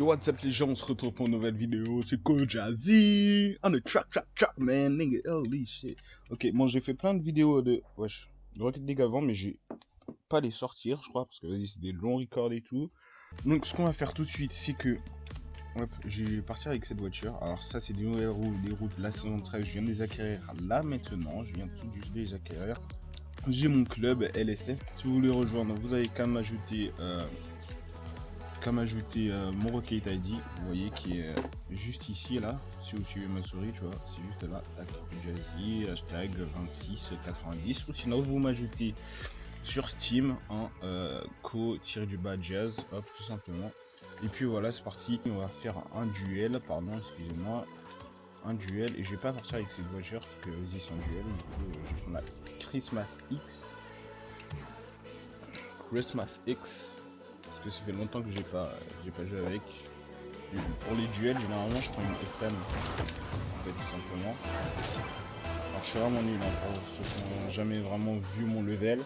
Yo what's up les gens, on se retrouve pour une nouvelle vidéo, c'est Kojazzy On the track track track man, nigga, holy shit. Ok, bon j'ai fait plein de vidéos de, wesh, de Rocket avant mais j'ai pas les sortir je crois parce que vas-y c'est des longs records et tout. Donc ce qu'on va faire tout de suite c'est que, je vais partir avec cette voiture. Alors ça c'est des nouvelles roues, des routes la saison 13, je viens de les acquérir là maintenant, je viens tout juste de les acquérir. J'ai mon club LSF, si vous voulez rejoindre vous avez qu'à m'ajouter... Euh, comme ajouter euh, mon Rocket ID, vous voyez qui est euh, juste ici là, si vous suivez ma souris, tu vois, c'est juste là, tac, Jazzy, hashtag 2690, ou sinon vous m'ajoutez sur Steam en euh, co-du-bas jazz, hop, tout simplement. Et puis voilà, c'est parti, on va faire un duel, pardon, excusez-moi, un duel, et je vais pas partir avec cette voiture, parce que vas-y c'est un duel, du coup je vais prendre la Christmas X, Christmas X, que ça fait longtemps que j'ai pas j'ai pas joué avec. pour les duels, généralement je prends une FM en fait tout simplement. Alors je suis vraiment nul hein, pour ceux qui n'ont jamais vraiment vu mon level.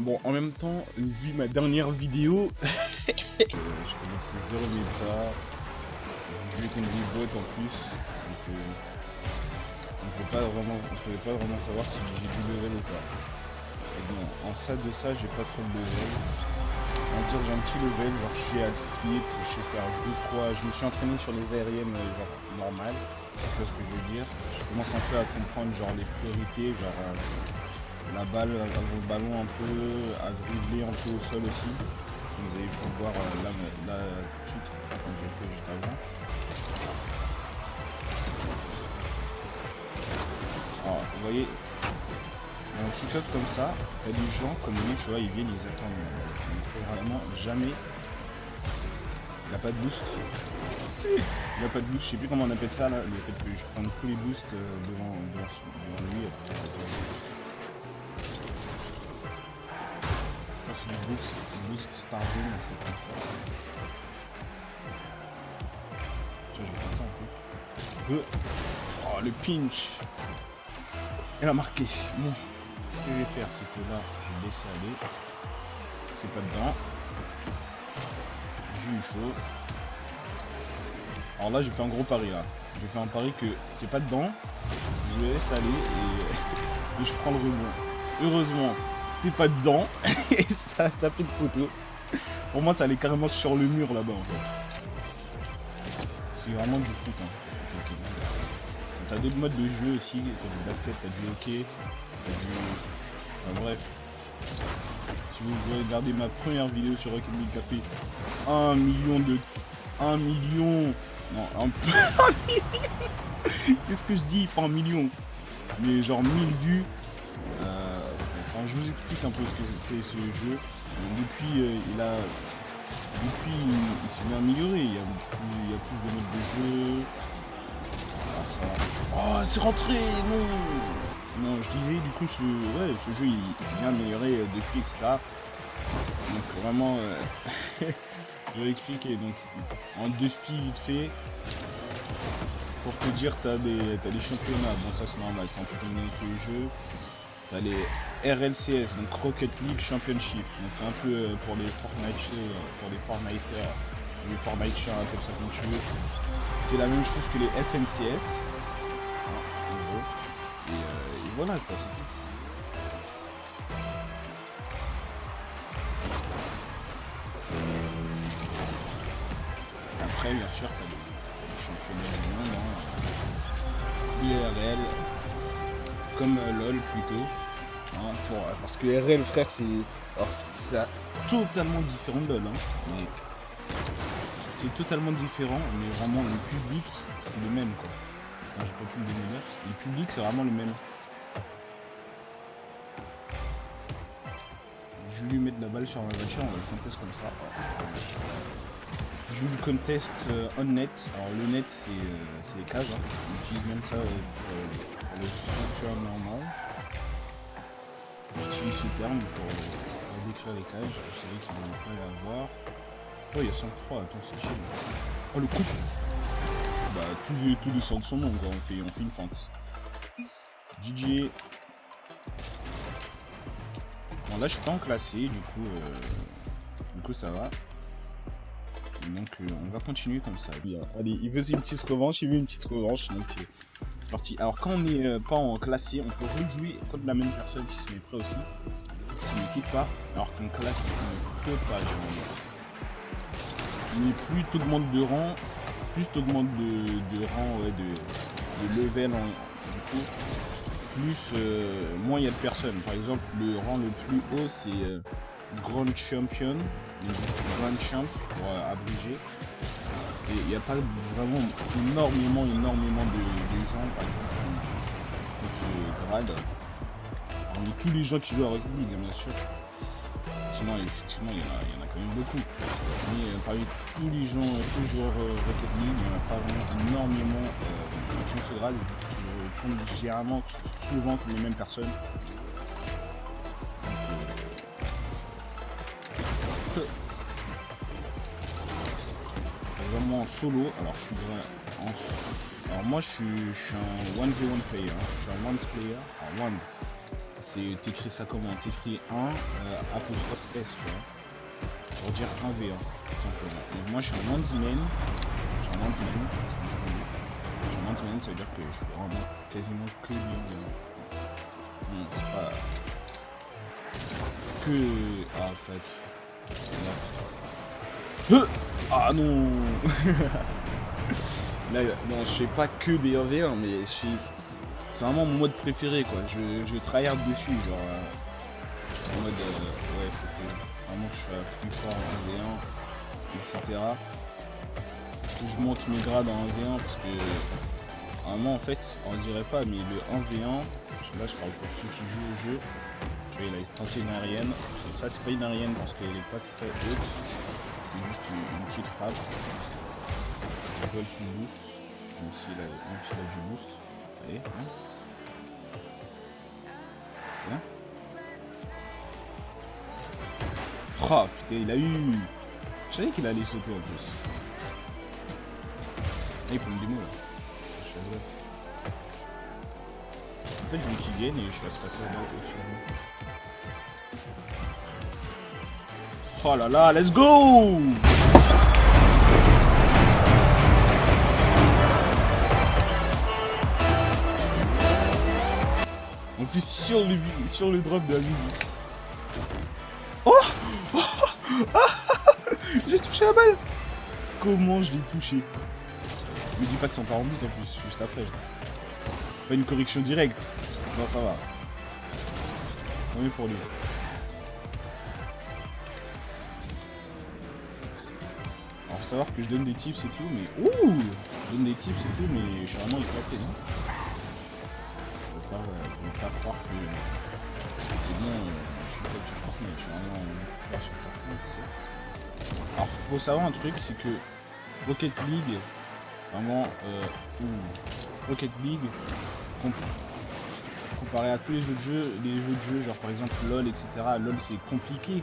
Bon en même temps, vu ma dernière vidéo, je commençais 0 méta, je vais contre des bots en plus, donc euh, on peut pas vraiment on pouvait pas vraiment savoir si j'ai du level ou pas. Et bon, en ça de ça j'ai pas trop de level dire j'ai un petit level, genre je sais flip, je sais faire 2-3, je me suis entraîné sur les aériennes euh, genre normales, c'est ce que je veux dire? Je commence un peu à comprendre genre les priorités, genre euh, la balle, euh, le ballon un peu, à dribbler un peu au sol aussi. Vous avez pu voir là, là tout. Alors, vous voyez, un kick-off comme ça, il y a des gens comme lui, tu vois, ils viennent, ils attendent. Vraiment jamais. Il n'a pas de boost. Il n'a pas de boost, je sais plus comment on appelle ça là, le fait que je prenne tous les boosts euh, devant, devant, devant lui. c'est du boost, boost Stardom. Tiens, je vais un peu. Oh, le pinch Elle a marqué. Bon que je vais faire, c'est que là, je vais laisser aller. C'est pas dedans. J'ai eu chaud. Alors là, j'ai fait un gros pari là. J'ai fait un pari que c'est pas dedans. Je laisse aller et, je prends le rebond. Heureusement, c'était pas dedans et ça a tapé de photo. Pour moi, ça allait carrément sur le mur là-bas en fait. C'est vraiment du foot. Hein. T'as d'autres modes de jeu aussi, t'as du basket, t'as du hockey, t'as du bref. Si vous voulez regarder ma première vidéo sur Rocket League qui a fait 1 million de... 1 million... Non, un Qu'est-ce que je dis? Pas un million. Mais genre 1000 vues. Euh, enfin, je vous explique un peu ce que c'est ce jeu. depuis, euh, il a... Depuis, il, s'est bien amélioré. Il y, a plus, il y a plus de modes de jeu. Ah, oh, c'est rentré Non non, je disais du coup ce, jeu il, s'est bien amélioré euh, depuis etc. Donc vraiment euh, je vais expliquer donc en deux spies vite fait pour te dire t'as des as des championnats, bon ça c'est normal, c'est un peu tous les jeux. T'as les RLCS, donc Rocket League Championship, donc c'est un peu euh, pour les Fortnite pour les Fortnite les Fortnite appelle ça comme tu veux. C'est la même chose que les FNCS. Voilà quoi, c'est tout. Après, bien sûr, t'as les championnats du monde, hein. IRL, comme euh, LOL plutôt. Hein, euh, parce que RL, frère, c'est. Alors, c'est totalement différent de LOL, hein. C'est totalement différent, mais vraiment le public, c'est le même quoi j'ai pas pu le donner Le public, c'est vraiment le même. Je vais lui mettre la balle sur ma voiture, on va le contest comme ça. Je joue le contest euh, on net. Alors le net, c'est euh, les cages. Hein. On utilise même ça euh, pour, le software normal. J'utilise ce terme pour, décrire les cages. Je savais qu'il ne pas y avoir. Oh, il y a 103, attends, c'est chiant. Oh, le coup bah, tous les, tous les son nom, on fait, on fait une fente. DJ. Là, je suis pas en classé, du coup, euh, du coup, ça va. Donc euh, on va continuer comme ça. Allez, il veut une petite revanche, il veut une petite revanche, donc euh, c'est parti. Alors quand on n'est pas en classé, on peut rejouer contre la même personne si c'est prêt aussi. S'il ne quitte pas, alors qu'en classé, on ne peut pas. Mais plus tu augmentes de rang, plus tu augmentes de, rang, ouais, de, level en, coup, plus moins il y a de personnes. Par exemple, le rang le plus haut c'est Grand Champion, Grand Champ pour euh, abréger. Et il n'y a pas vraiment énormément, énormément de, gens par exemple qui ce grade. Parmi tous les gens qui jouent à Rocket bien sûr. Sinon, effectivement, il y, en a, y en a quand même beaucoup. Mais euh, parmi tous les gens, tous les joueurs euh, Rocket League, il n'y en a pas vraiment énormément qui ont ce grade. Compte généralement souvent les mêmes personnes. Vraiment en solo. Alors je suis en... Alors moi je suis, je suis un 1v1 player. Hein. Je suis un ones player. Alors ones. C'est t'écris ça comment? T'écris 1 euh, apostrophe S tu vois. Pour dire 1v1. Donc moi je suis un ones man. Je suis un ones man. Man, ça veut dire que je fais vraiment quasiment que du 1v1. Non, c'est pas que. Ah fuck. Ah non Là, non, je fais pas que des 1v1, mais c'est vraiment mon mode préféré, quoi. Je, je tryhard dessus, genre... Euh, en mode... Euh, ouais, faut que vraiment je sois plus fort en 1v1, etc. Je monte mes grades en 1v1, parce que... Vraiment, en fait, on dirait pas, mais le 1v1... Là, je parle pour ceux qui jouent au jeu. Je vais tenter une aérienne. Ça, c'est pas une aérienne parce qu'elle est pas très haute. C'est juste une, petite frappe. Je vole son boost. Même s'il a, même a du boost. Allez, hein. Bien. Oh putain, il a eu. Je savais qu'il allait sauter en plus. Ah, il prend une démo là. En fait, je veux qu'il gagne et je fasse passer la au-dessus Oh là là, let's go! En plus sur le, sur le drop de la musique. Oh, oh! J'ai touché la balle! Comment je l'ai touché? Me dis pas que c'est pas en but en plus, juste après. Pas une correction directe. Non ça va. On pour lui. savoir que je donne des tips et tout, mais ouh Je donne des tips et tout, mais je suis vraiment éclaté, non ne pas, euh, pas croire que c'est bien, euh, je suis pas sur Fortnite, je suis vraiment pas sur Alors, faut savoir un truc, c'est que Rocket League, vraiment, euh, Rocket League, comparé à tous les autres jeux, les jeux de jeu, genre par exemple LOL, etc. LOL c'est compliqué,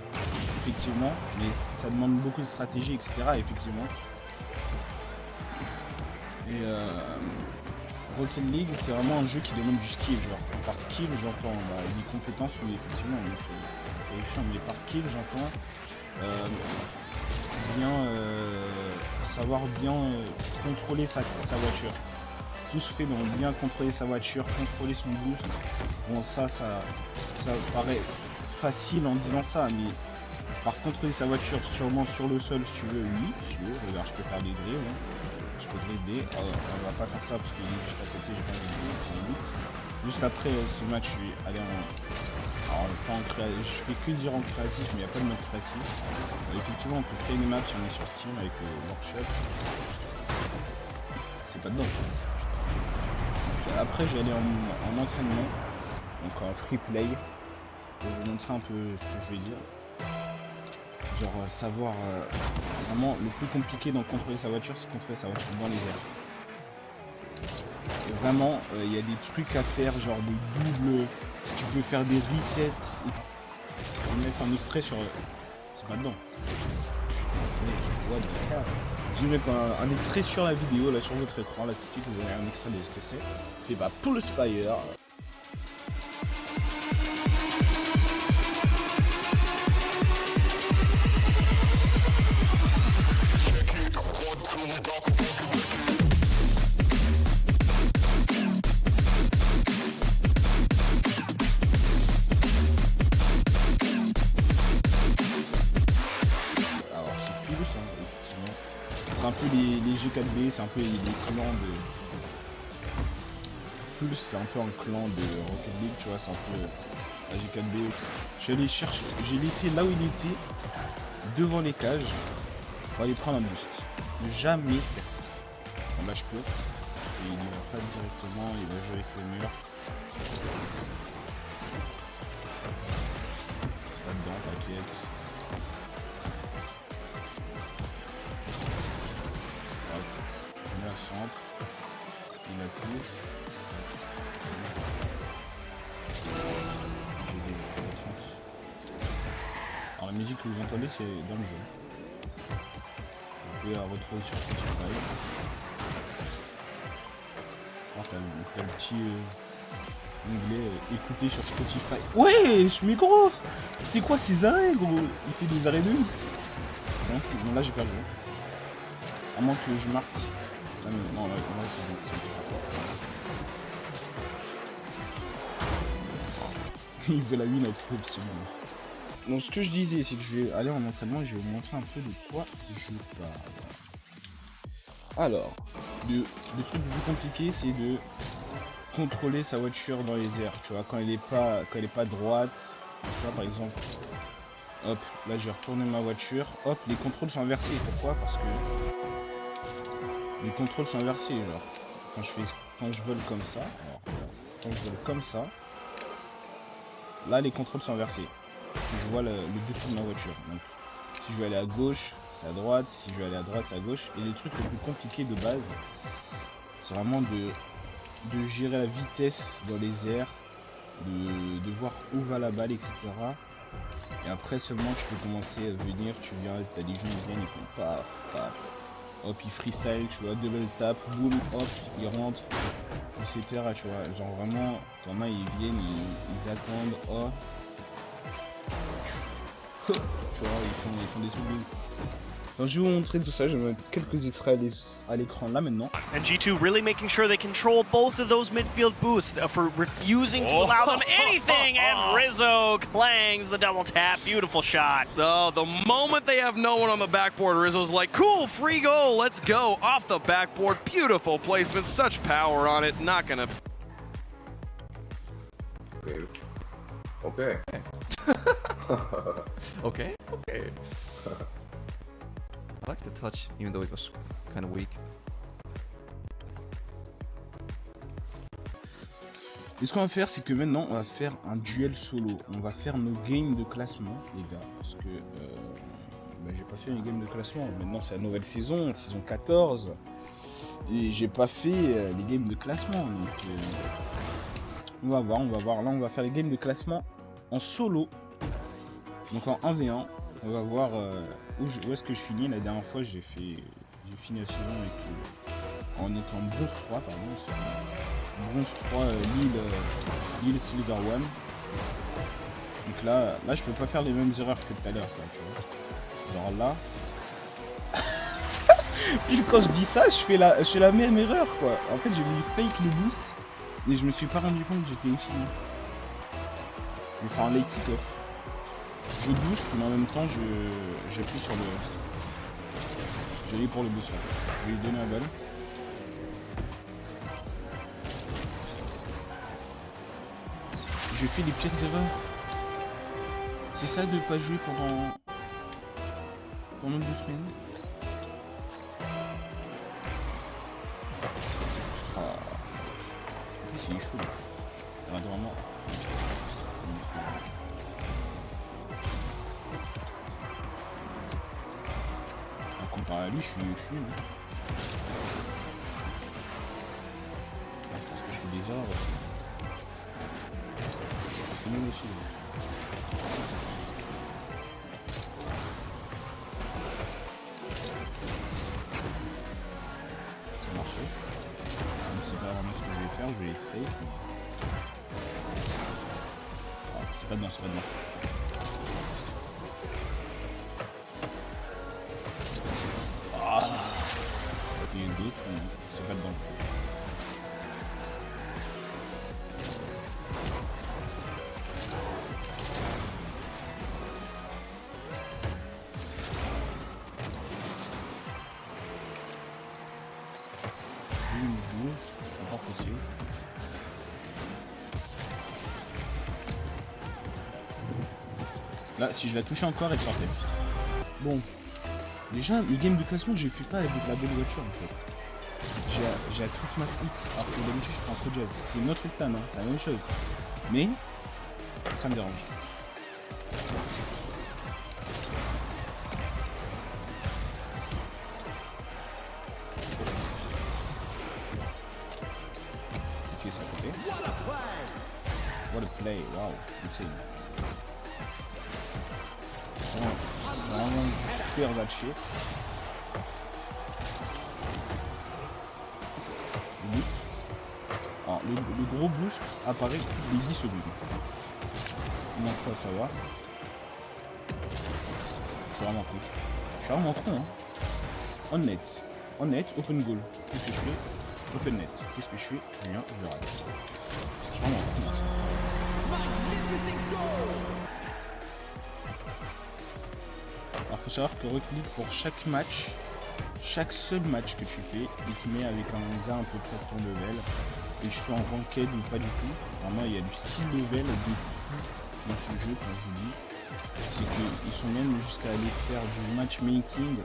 effectivement, mais ça demande beaucoup de stratégie, etc. Effectivement. Et euh, Rocket League, c'est vraiment un jeu qui demande du skill, genre par skill j'entends bah, des compétences, oui effectivement, mais par skill j'entends euh, bien euh, savoir bien contrôler sa voiture tout se fait donc bien contrôler sa voiture, contrôler son boost. Bon ça, ça, ça paraît facile en disant ça, mais par contrôler sa voiture sûrement sur le sol si tu veux, oui, si tu veux, regarde je peux faire des drills, hein. je peux dribbler, oh, on va pas faire ça parce qu'il est juste à côté, j'ai pas Juste après euh, ce match, je vais aller en... Alors pas en je fais que dire en créatif, mais il n'y a pas de mode créatif. Euh, effectivement on peut créer des maps on est sur Steam avec le euh, workshop. C'est pas dedans après, je vais aller en, entraînement, donc en free play, pour vous montrer un peu ce que je vais dire. Genre, savoir vraiment le plus compliqué dans contrôler sa voiture, c'est contrôler sa voiture dans les airs. Et vraiment, euh, il y a des trucs à faire, genre des doubles, tu peux faire des resets. Je vais mettre un extrait sur. C'est pas dedans. Je vais mettre un, extrait sur la vidéo, là sur votre écran, là tout de suite vous avez un extrait de ce que c'est. Et bah pour le Spire, C'est un peu les, les G4B, c'est un peu les, clans de... Plus c'est un peu un clan de Rocket League, tu vois, c'est un peu la G4B. J'ai chercher, j'ai laissé là où il était, devant les cages, pour aller prendre un boost. Jamais faire ça. Bon là je peux. Et il va pas directement, il va jouer avec le mur. Alors la musique que vous entendez c'est dans le jeu pouvez la retrouver sur Spotify. Oh, t'as le petit euh, onglet euh, écouter sur Spotify. Ouais, mais gros C'est quoi ces arrêts, gros? Il fait des arrêts de non là j'ai pas le joué. À moins que je marque. Ah, non, là, là c'est bon. Il veut la win absolument. Donc ce que je disais, c'est que je vais aller en entraînement et je vais vous montrer un peu de quoi je parle. Alors, le, truc le plus compliqué, c'est de contrôler sa voiture dans les airs. Tu vois, quand elle est pas, quand elle est pas droite, tu par exemple, hop, là j'ai retourné ma voiture, hop, les contrôles sont inversés. Pourquoi? Parce que les contrôles sont inversés. Genre, quand je fais, quand je vole comme ça, quand je vole comme ça, là les contrôles sont inversés je vois le, le de ma voiture. Donc, si je veux aller à gauche, c'est à droite. Si je veux aller à droite, c'est à gauche. Et le truc le plus compliqué de base, c'est vraiment de, de gérer la vitesse dans les airs, de, voir où va la balle, etc. Et après seulement tu peux commencer à venir, tu viens, t'as des gens qui viennent, ils font paf, paf. Hop, ils freestyle, tu vois, double tap, boum, hop, ils rentrent, etc. Tu vois, genre vraiment, quand ils viennent, ils, ils attendent, oh, tu vois, ils font, ils font des trucs de... Alors, je vais vous montrer tout ça, je vais mettre quelques extraits à l'écran là maintenant. And G2 really making sure they control both of those midfield boosts uh, for refusing to allow them anything. And Rizzo clangs the double tap. Beautiful shot. Oh, the moment they have no one on the backboard, Rizzo's like, cool, free goal, let's go. Off the backboard, beautiful placement, such power on it. Not gonna... Okay. Okay. okay, okay. Touch, weak. Et ce qu'on va faire, c'est que maintenant, on va faire un duel solo. On va faire nos games de classement, les gars. Parce que euh, bah, j'ai pas fait une game de classement. Maintenant, c'est la nouvelle saison, saison 14. Et j'ai pas fait euh, les games de classement. Donc, euh, on va voir, on va voir. Là, on va faire les games de classement en solo. Donc en 1v1, on va voir euh, où, est-ce que je finis. La dernière fois, j'ai fait, j'ai fini la saison euh, en étant bronze 3, pardon. Bronze 3 euh, Lille, Silver One. Donc là, là, je peux pas faire les mêmes erreurs que tout à l'heure, Genre là. Puis quand je dis ça, je fais la, je fais la même erreur, quoi. En fait, j'ai voulu fake le boost, et je me suis pas rendu compte que j'étais infini. Je vais faire un late kick Je boost, mais en même temps, j'appuie sur le... J'ai pour le boost Je vais lui donner la balle. Je fais des pires erreurs. C'est ça de pas jouer pendant... Pendant deux semaines Ah. C'est chaud. Il à lui, je suis, je suis nul. Parce que je suis aussi. Je suis nul aussi. Ça marchait. Je ne sais pas vraiment ce que je vais faire, je vais fake. Ah, c'est pas dedans, c'est pas dedans. et d'autres qui se battent dans le coup. Là, si je la touchais encore, elle sortait. Bon, Déjà, le game de classement, j'ai fait pas avec la belle voiture en fait. J'ai la Christmas X, alors que d'habitude je prends Pro Jazz. C'est une autre Octane, hein, c'est la même chose. Mais, ça me dérange. Ok, ça a côté. What a play, wow, insane. Vraiment, vraiment Alors, le, gros boost apparaît toutes les 10 secondes. Faut savoir Je suis vraiment con. Je suis vraiment con, hein. On net. On net, open goal. Qu'est-ce que je fais? Open net. Qu'est-ce que je fais? Rien, je rate. Suis vraiment. Alors faut savoir que Rocket pour chaque match, chaque seul match que tu fais, il te met avec un gars à peu près de ton level. Et je fais en ranked ou pas du tout. Vraiment il y a du skill level de fou dans ce jeu quand je vous dis. C'est qu'ils sont même jusqu'à aller faire du matchmaking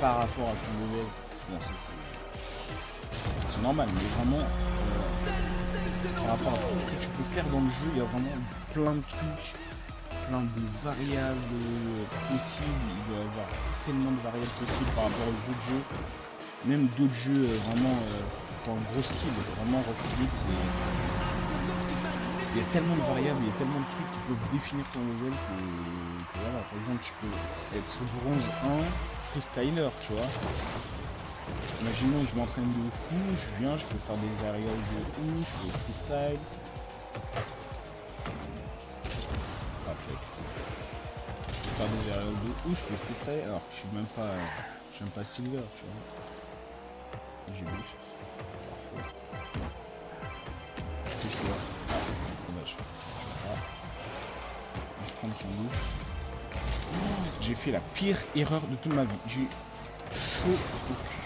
par rapport à ton level. Bon c'est normal mais vraiment euh, par rapport à tout ce que tu peux faire dans le jeu, il y a vraiment plein de trucs plein de variables euh, possibles. Il doit y avoir tellement de variables possibles par rapport aux jeux de jeu. Même d'autres jeux euh, vraiment euh, un gros skill. Vraiment Rocket c'est. Il y a tellement de variables, il y a tellement de trucs qui peuvent définir ton level que, voilà, par exemple, tu peux être bronze 1, freestyler, tu vois. Imaginons que je m'entraîne de fou, je viens, je peux faire des aérials de fou, je peux freestyle. Fou, je peux freestyle, alors que je suis même pas. Je pas silver, tu vois. J'ai Ah. Je prends. J'ai fait la pire erreur de toute ma vie. J'ai chaud au cul.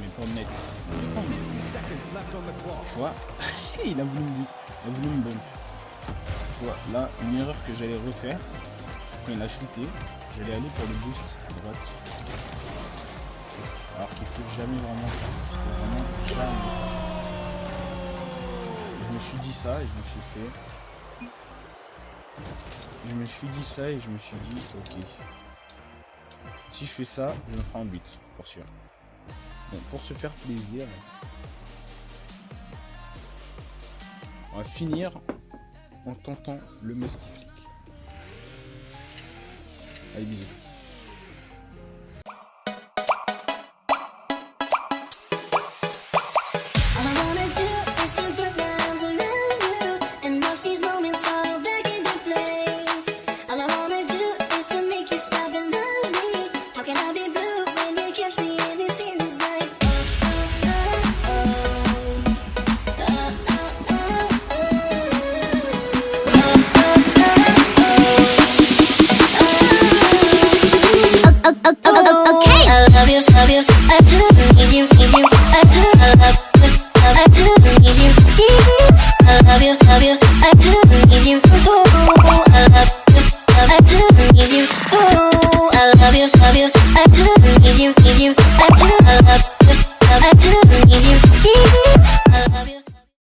Mais pas net. Tu vois Il a voulu me, il. Tu vois, là, une erreur que j'allais refaire, quand il a shooté, j'allais aller pour le boost à droite. Alors qu'il faut jamais vraiment vraiment. Je me suis dit ça et je me suis fait. Je me suis dit ça et je me suis dit, ok. Si je fais ça, je me ferai un but, pour sûr. Bon, pour se faire plaisir, on va finir en tentant le Musty Flick. Allez, bisous.